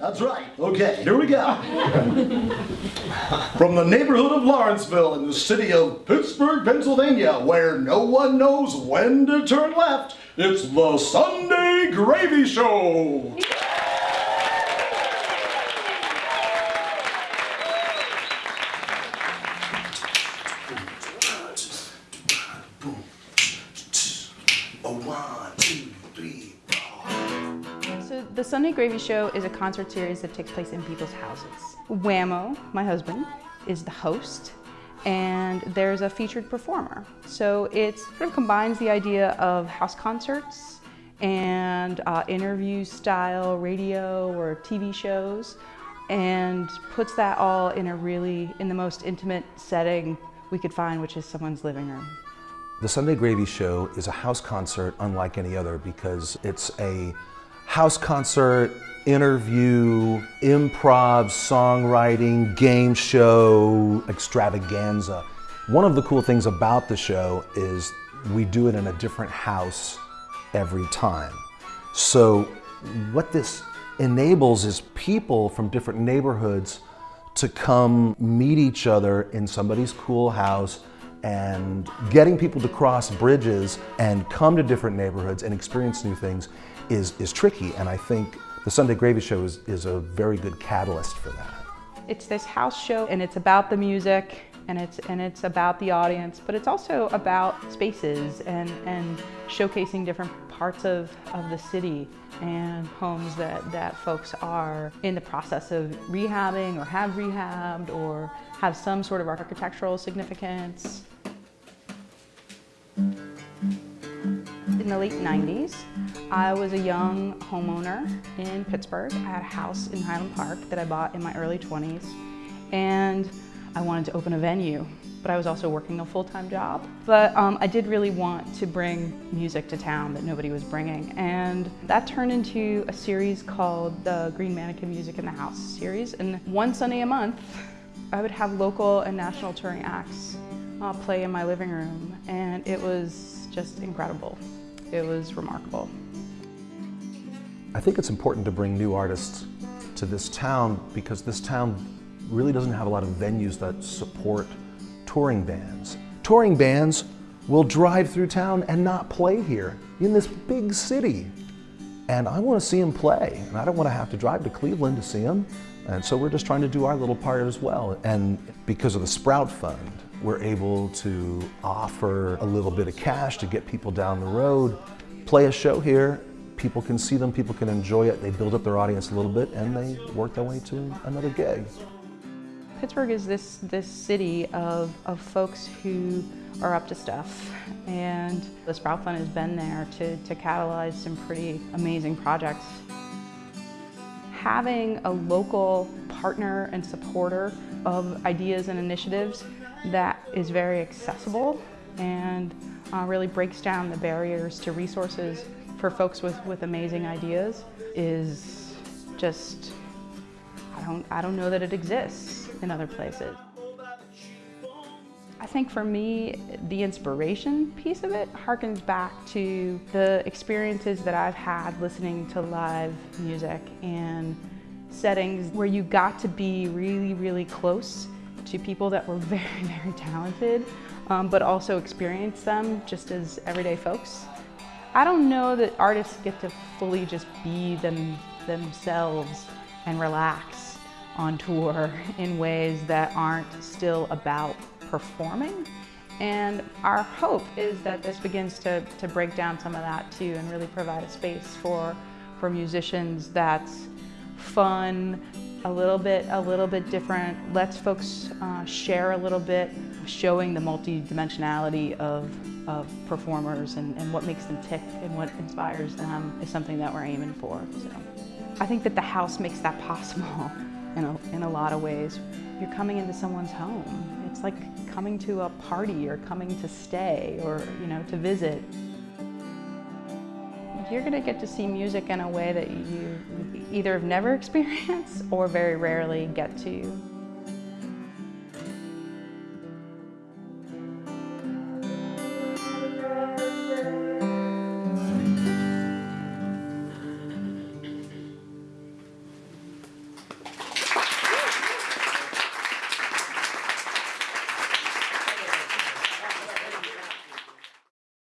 That's right. Okay, here we go. From the neighborhood of Lawrenceville in the city of Pittsburgh, Pennsylvania, where no one knows when to turn left, it's the Sunday Gravy Show. The Sunday Gravy Show is a concert series that takes place in people's houses. Whammo, my husband, is the host and there's a featured performer. So it sort of combines the idea of house concerts and uh, interview style radio or TV shows and puts that all in a really, in the most intimate setting we could find, which is someone's living room. The Sunday Gravy Show is a house concert unlike any other because it's a house concert, interview, improv, songwriting, game show, extravaganza. One of the cool things about the show is we do it in a different house every time. So what this enables is people from different neighborhoods to come meet each other in somebody's cool house and getting people to cross bridges and come to different neighborhoods and experience new things is, is tricky. And I think the Sunday Gravy Show is, is a very good catalyst for that. It's this house show and it's about the music and it's, and it's about the audience, but it's also about spaces and, and showcasing different parts of, of the city and homes that, that folks are in the process of rehabbing or have rehabbed or have some sort of architectural significance. In the late 90s, I was a young homeowner in Pittsburgh. I had a house in Highland Park that I bought in my early 20s and I wanted to open a venue, but I was also working a full-time job. But um, I did really want to bring music to town that nobody was bringing and that turned into a series called the Green Mannequin Music in the House series and one Sunday a month I would have local and national touring acts uh, play in my living room and it was just incredible. It was remarkable. I think it's important to bring new artists to this town because this town really doesn't have a lot of venues that support touring bands. Touring bands will drive through town and not play here in this big city. And I want to see them play, and I don't want to have to drive to Cleveland to see them. And so we're just trying to do our little part as well. And because of the Sprout Fund, we're able to offer a little bit of cash to get people down the road, play a show here, people can see them, people can enjoy it, they build up their audience a little bit, and they work their way to another gig. Pittsburgh is this, this city of, of folks who are up to stuff and the Sprout Fund has been there to, to catalyze some pretty amazing projects. Having a local partner and supporter of ideas and initiatives that is very accessible and uh, really breaks down the barriers to resources for folks with, with amazing ideas is just, don't, I don't know that it exists in other places. I think for me, the inspiration piece of it harkens back to the experiences that I've had listening to live music and settings where you got to be really, really close to people that were very, very talented, um, but also experience them just as everyday folks. I don't know that artists get to fully just be them, themselves and relax on tour in ways that aren't still about performing. And our hope is that this begins to, to break down some of that too and really provide a space for, for musicians that's fun, a little bit, a little bit different, lets folks uh, share a little bit, showing the multi-dimensionality of, of performers and, and what makes them tick and what inspires them is something that we're aiming for. So I think that the house makes that possible in a, in a lot of ways. You're coming into someone's home. It's like coming to a party or coming to stay or, you know, to visit. You're going to get to see music in a way that you either have never experienced or very rarely get to.